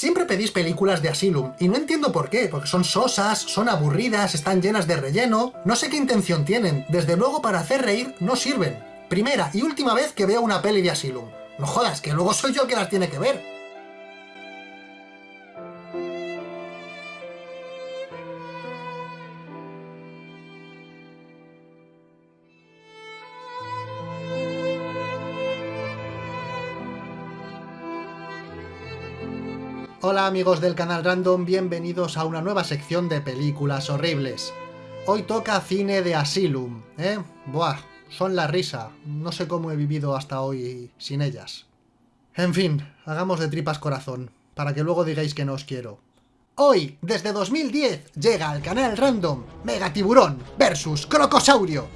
Siempre pedís películas de Asylum, y no entiendo por qué, porque son sosas, son aburridas, están llenas de relleno, no sé qué intención tienen, desde luego para hacer reír no sirven. Primera y última vez que veo una peli de Asylum. No jodas, que luego soy yo que las tiene que ver. Hola amigos del canal Random, bienvenidos a una nueva sección de películas horribles. Hoy toca cine de Asylum, ¿eh? Buah, son la risa. No sé cómo he vivido hasta hoy sin ellas. En fin, hagamos de tripas corazón, para que luego digáis que no os quiero. Hoy, desde 2010, llega al canal Random Megatiburón versus Crocosaurio.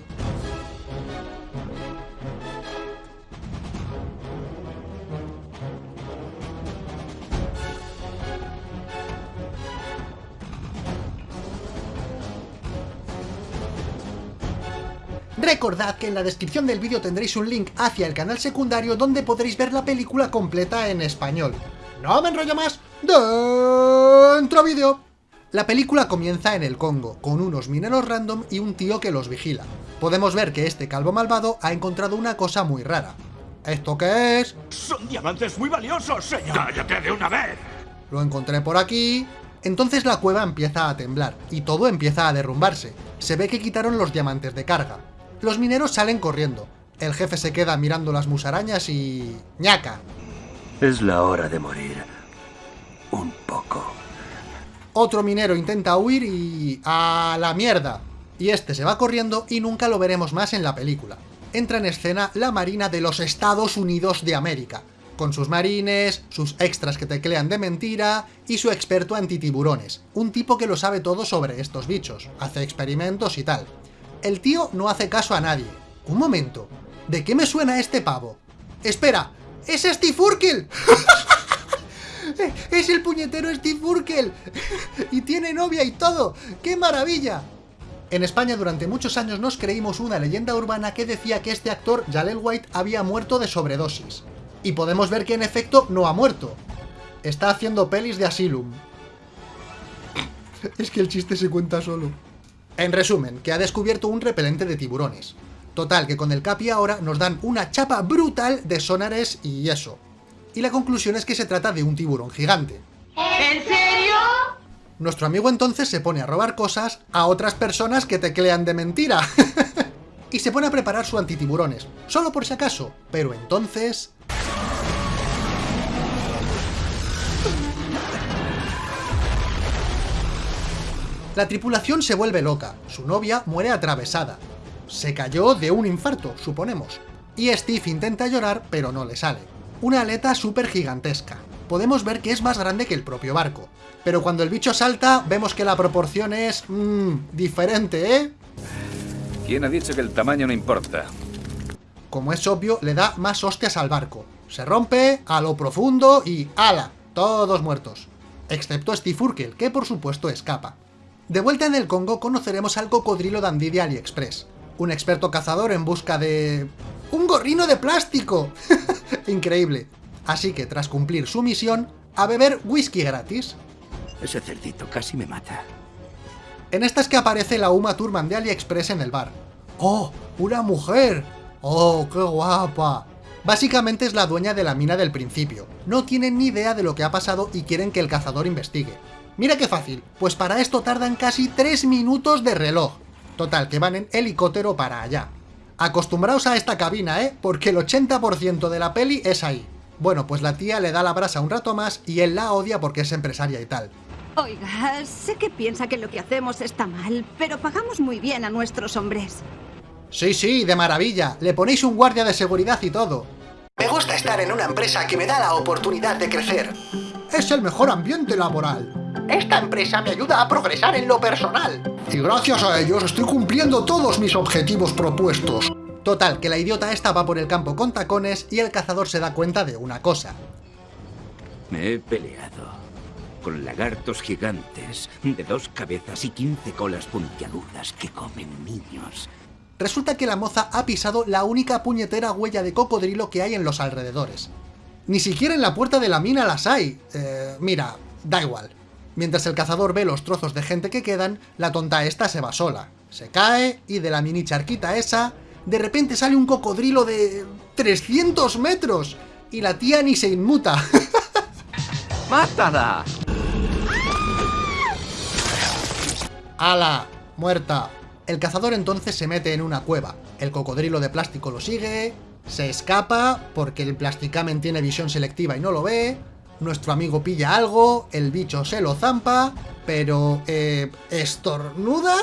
Recordad que en la descripción del vídeo tendréis un link hacia el canal secundario donde podréis ver la película completa en español. No me enrollo más, dentro vídeo. La película comienza en el Congo, con unos mineros random y un tío que los vigila. Podemos ver que este calvo malvado ha encontrado una cosa muy rara. ¿Esto qué es? ¡Son diamantes muy valiosos, señor! ¡Cállate de una vez! Lo encontré por aquí... Entonces la cueva empieza a temblar, y todo empieza a derrumbarse. Se ve que quitaron los diamantes de carga. Los mineros salen corriendo. El jefe se queda mirando las musarañas y... ¡ñaca! Es la hora de morir. Un poco. Otro minero intenta huir y... ¡a la mierda! Y este se va corriendo y nunca lo veremos más en la película. Entra en escena la Marina de los Estados Unidos de América, con sus marines, sus extras que teclean de mentira y su experto antitiburones, un tipo que lo sabe todo sobre estos bichos, hace experimentos y tal. El tío no hace caso a nadie. Un momento, ¿de qué me suena este pavo? ¡Espera! ¡Es Steve Urkel! ¡Es el puñetero Steve Urkel! ¡Y tiene novia y todo! ¡Qué maravilla! En España durante muchos años nos creímos una leyenda urbana que decía que este actor, Jalel White, había muerto de sobredosis. Y podemos ver que en efecto no ha muerto. Está haciendo pelis de Asylum. Es que el chiste se cuenta solo. En resumen, que ha descubierto un repelente de tiburones. Total, que con el Capi ahora nos dan una chapa brutal de sonares y eso. Y la conclusión es que se trata de un tiburón gigante. ¿En serio? Nuestro amigo entonces se pone a robar cosas a otras personas que teclean de mentira. y se pone a preparar su antitiburones, solo por si acaso. Pero entonces... La tripulación se vuelve loca, su novia muere atravesada. Se cayó de un infarto, suponemos. Y Steve intenta llorar, pero no le sale. Una aleta súper gigantesca. Podemos ver que es más grande que el propio barco. Pero cuando el bicho salta, vemos que la proporción es... Mmm, diferente, ¿eh? ¿Quién ha dicho que el tamaño no importa? Como es obvio, le da más hostias al barco. Se rompe, a lo profundo y... ¡Hala! Todos muertos. Excepto Steve Urkel, que por supuesto escapa. De vuelta en el Congo conoceremos al cocodrilo dandy de AliExpress, un experto cazador en busca de... ¡Un gorrino de plástico! Increíble. Así que tras cumplir su misión, a beber whisky gratis. Ese cerdito casi me mata. En esta es que aparece la Uma Thurman de AliExpress en el bar. ¡Oh! ¡Una mujer! ¡Oh, qué guapa! Básicamente es la dueña de la mina del principio. No tienen ni idea de lo que ha pasado y quieren que el cazador investigue. Mira qué fácil, pues para esto tardan casi 3 minutos de reloj. Total, que van en helicóptero para allá. Acostumbraos a esta cabina, ¿eh? Porque el 80% de la peli es ahí. Bueno, pues la tía le da la brasa un rato más y él la odia porque es empresaria y tal. Oiga, sé que piensa que lo que hacemos está mal, pero pagamos muy bien a nuestros hombres. Sí, sí, de maravilla. Le ponéis un guardia de seguridad y todo. Me gusta estar en una empresa que me da la oportunidad de crecer. Es el mejor ambiente laboral. Esta empresa me ayuda a progresar en lo personal. Y gracias a ellos estoy cumpliendo todos mis objetivos propuestos. Total, que la idiota esta va por el campo con tacones y el cazador se da cuenta de una cosa. Me he peleado con lagartos gigantes de dos cabezas y 15 colas puntiagudas que comen niños. Resulta que la moza ha pisado la única puñetera huella de cocodrilo que hay en los alrededores. Ni siquiera en la puerta de la mina las hay. Eh, mira, da igual. Mientras el cazador ve los trozos de gente que quedan, la tonta esta se va sola. Se cae y de la mini charquita esa, de repente sale un cocodrilo de 300 metros. Y la tía ni se inmuta. ¡Mátala! ¡Hala! Muerta. El cazador entonces se mete en una cueva. El cocodrilo de plástico lo sigue, se escapa porque el plasticamen tiene visión selectiva y no lo ve, nuestro amigo pilla algo, el bicho se lo zampa, pero... Eh, ¿estornuda?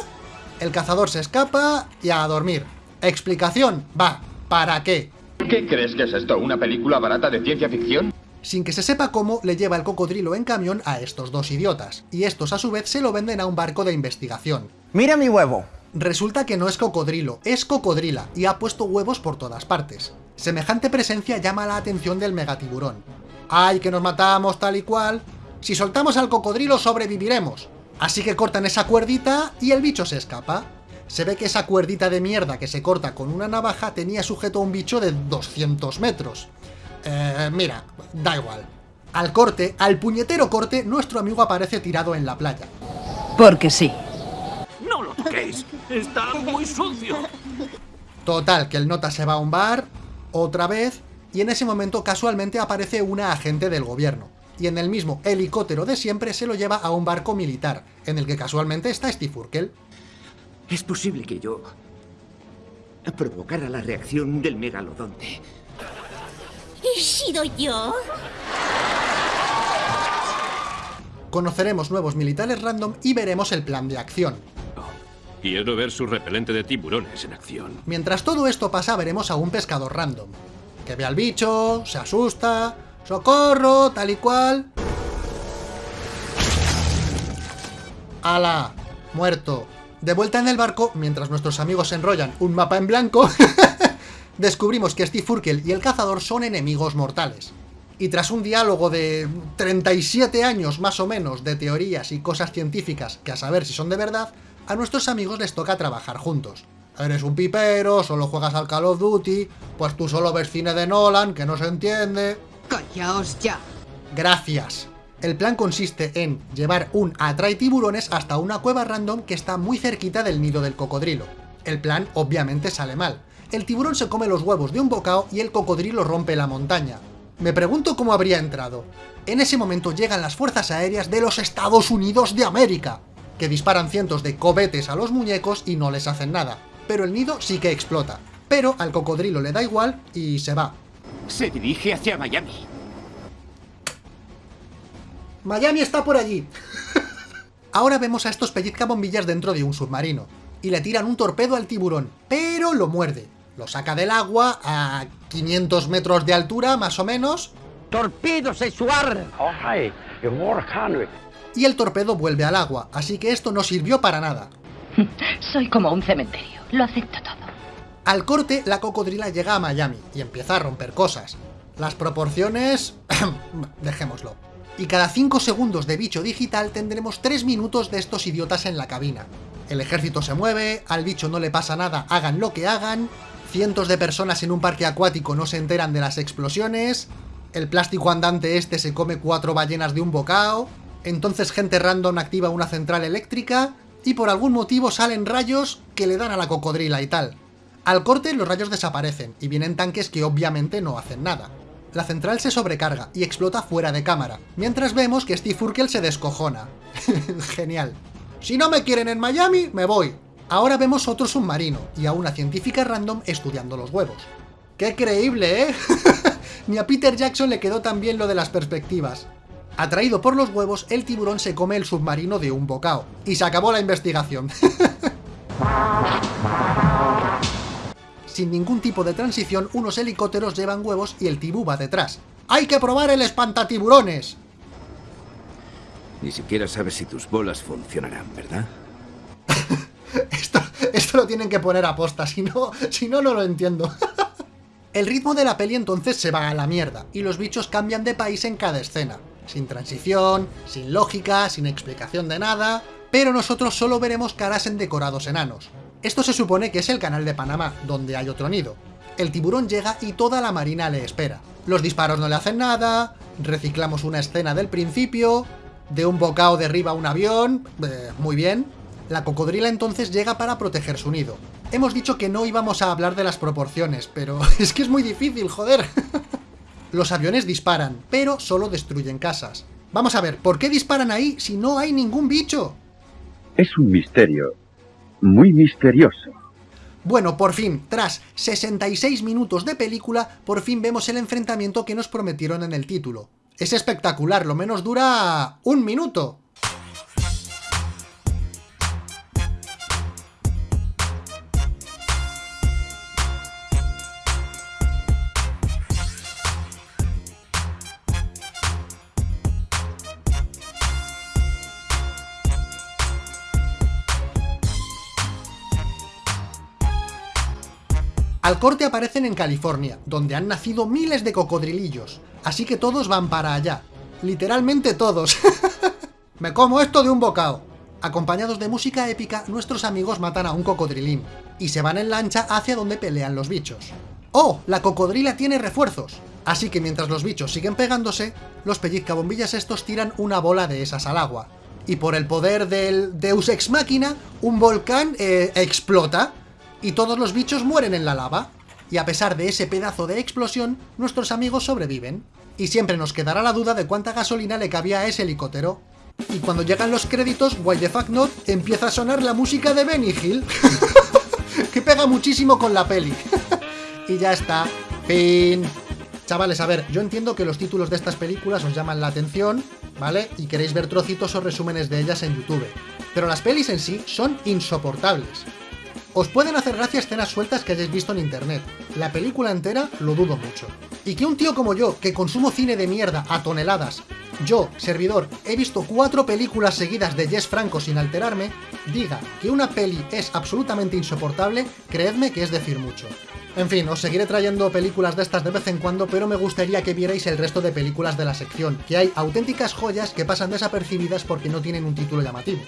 El cazador se escapa y a dormir. Explicación, va, ¿para qué? ¿Qué crees que es esto? ¿Una película barata de ciencia ficción? Sin que se sepa cómo, le lleva el cocodrilo en camión a estos dos idiotas, y estos a su vez se lo venden a un barco de investigación. ¡Mira mi huevo! Resulta que no es cocodrilo, es cocodrila, y ha puesto huevos por todas partes. Semejante presencia llama la atención del megatiburón. ¡Ay, que nos matamos tal y cual! Si soltamos al cocodrilo sobreviviremos. Así que cortan esa cuerdita y el bicho se escapa. Se ve que esa cuerdita de mierda que se corta con una navaja tenía sujeto a un bicho de 200 metros. Eh, mira, da igual. Al corte, al puñetero corte, nuestro amigo aparece tirado en la playa. Porque sí. ¡No lo toquéis! ¡Está muy sucio! Total, que el nota se va a un bar, otra vez, y en ese momento casualmente aparece una agente del gobierno. Y en el mismo helicóptero de siempre se lo lleva a un barco militar, en el que casualmente está Steve Urkel. Es posible que yo provocara la reacción del megalodonte. ¿He sido yo? Conoceremos nuevos militares random y veremos el plan de acción. Quiero ver su repelente de tiburones en acción. Mientras todo esto pasa, veremos a un pescador random. Que ve al bicho, se asusta, ¡socorro! tal y cual... ¡Hala! Muerto. De vuelta en el barco, mientras nuestros amigos enrollan un mapa en blanco, descubrimos que Steve Urkel y el cazador son enemigos mortales. Y tras un diálogo de 37 años más o menos de teorías y cosas científicas que a saber si son de verdad, a nuestros amigos les toca trabajar juntos. Eres un pipero, solo juegas al Call of Duty, pues tú solo ves cine de Nolan, que no se entiende... ¡Callaos ya! Gracias. El plan consiste en llevar un atrae tiburones hasta una cueva random que está muy cerquita del nido del cocodrilo. El plan obviamente sale mal. El tiburón se come los huevos de un bocado y el cocodrilo rompe la montaña. Me pregunto cómo habría entrado. En ese momento llegan las fuerzas aéreas de los Estados Unidos de América, que disparan cientos de cobetes a los muñecos y no les hacen nada. Pero el nido sí que explota. Pero al cocodrilo le da igual y se va. Se dirige hacia Miami. Miami está por allí. Ahora vemos a estos pellizcabombillas dentro de un submarino. Y le tiran un torpedo al tiburón, pero lo muerde. Lo saca del agua a 500 metros de altura, más o menos. ¡Torpedo sexual! Y el torpedo vuelve al agua, así que esto no sirvió para nada. Soy como un cementerio. Lo acepto todo. Al corte, la cocodrila llega a Miami y empieza a romper cosas. Las proporciones... dejémoslo. Y cada 5 segundos de bicho digital tendremos 3 minutos de estos idiotas en la cabina. El ejército se mueve, al bicho no le pasa nada, hagan lo que hagan, cientos de personas en un parque acuático no se enteran de las explosiones, el plástico andante este se come cuatro ballenas de un bocado, entonces gente random activa una central eléctrica, y por algún motivo salen rayos que le dan a la cocodrila y tal. Al corte los rayos desaparecen, y vienen tanques que obviamente no hacen nada. La central se sobrecarga y explota fuera de cámara, mientras vemos que Steve Urkel se descojona. Genial. Si no me quieren en Miami, me voy. Ahora vemos otro submarino, y a una científica random estudiando los huevos. ¡Qué creíble, eh! Ni a Peter Jackson le quedó tan bien lo de las perspectivas. Atraído por los huevos, el tiburón se come el submarino de un bocado. Y se acabó la investigación. Sin ningún tipo de transición, unos helicópteros llevan huevos y el tibú va detrás. ¡Hay que probar el espantatiburones! Ni siquiera sabes si tus bolas funcionarán, ¿verdad? esto, esto lo tienen que poner a posta, si no, si no, no lo entiendo. el ritmo de la peli entonces se va a la mierda, y los bichos cambian de país en cada escena. Sin transición, sin lógica, sin explicación de nada, pero nosotros solo veremos caras en decorados enanos. Esto se supone que es el canal de Panamá, donde hay otro nido. El tiburón llega y toda la marina le espera. Los disparos no le hacen nada, reciclamos una escena del principio, de un bocado derriba un avión, eh, muy bien. La cocodrila entonces llega para proteger su nido. Hemos dicho que no íbamos a hablar de las proporciones, pero es que es muy difícil, joder. Los aviones disparan, pero solo destruyen casas. Vamos a ver, ¿por qué disparan ahí si no hay ningún bicho? Es un misterio, muy misterioso. Bueno, por fin, tras 66 minutos de película, por fin vemos el enfrentamiento que nos prometieron en el título. Es espectacular, lo menos dura... un minuto. Al corte aparecen en California, donde han nacido miles de cocodrilillos, así que todos van para allá. Literalmente todos. Me como esto de un bocado. Acompañados de música épica, nuestros amigos matan a un cocodrilín, y se van en lancha hacia donde pelean los bichos. ¡Oh! La cocodrila tiene refuerzos. Así que mientras los bichos siguen pegándose, los pellizcabombillas estos tiran una bola de esas al agua. Y por el poder del Deus Ex Machina, un volcán eh, explota, y todos los bichos mueren en la lava. Y a pesar de ese pedazo de explosión, nuestros amigos sobreviven. Y siempre nos quedará la duda de cuánta gasolina le cabía a ese helicóptero. Y cuando llegan los créditos, why the fuck not, empieza a sonar la música de Benny Hill. que pega muchísimo con la peli. y ya está. Fin. Chavales, a ver, yo entiendo que los títulos de estas películas os llaman la atención, ¿vale? Y queréis ver trocitos o resúmenes de ellas en YouTube. Pero las pelis en sí son insoportables. Os pueden hacer gracia escenas sueltas que hayáis visto en internet. La película entera lo dudo mucho. Y que un tío como yo, que consumo cine de mierda a toneladas, yo, servidor, he visto cuatro películas seguidas de Jess Franco sin alterarme, diga que una peli es absolutamente insoportable, creedme que es decir mucho. En fin, os seguiré trayendo películas de estas de vez en cuando, pero me gustaría que vierais el resto de películas de la sección, que hay auténticas joyas que pasan desapercibidas porque no tienen un título llamativo.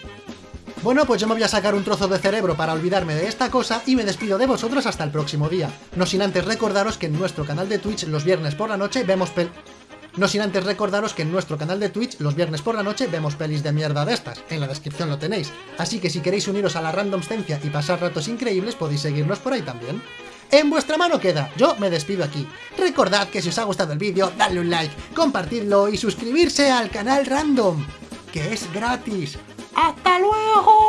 Bueno, pues yo me voy a sacar un trozo de cerebro para olvidarme de esta cosa y me despido de vosotros hasta el próximo día. No sin antes recordaros que en nuestro canal de Twitch los viernes por la noche vemos pel... No sin antes recordaros que en nuestro canal de Twitch los viernes por la noche vemos pelis de mierda de estas, en la descripción lo tenéis. Así que si queréis uniros a la randomstencia y pasar ratos increíbles podéis seguirnos por ahí también. En vuestra mano queda, yo me despido aquí. Recordad que si os ha gustado el vídeo, dadle un like, compartidlo y suscribirse al canal Random, que es gratis. ¡Hasta luego!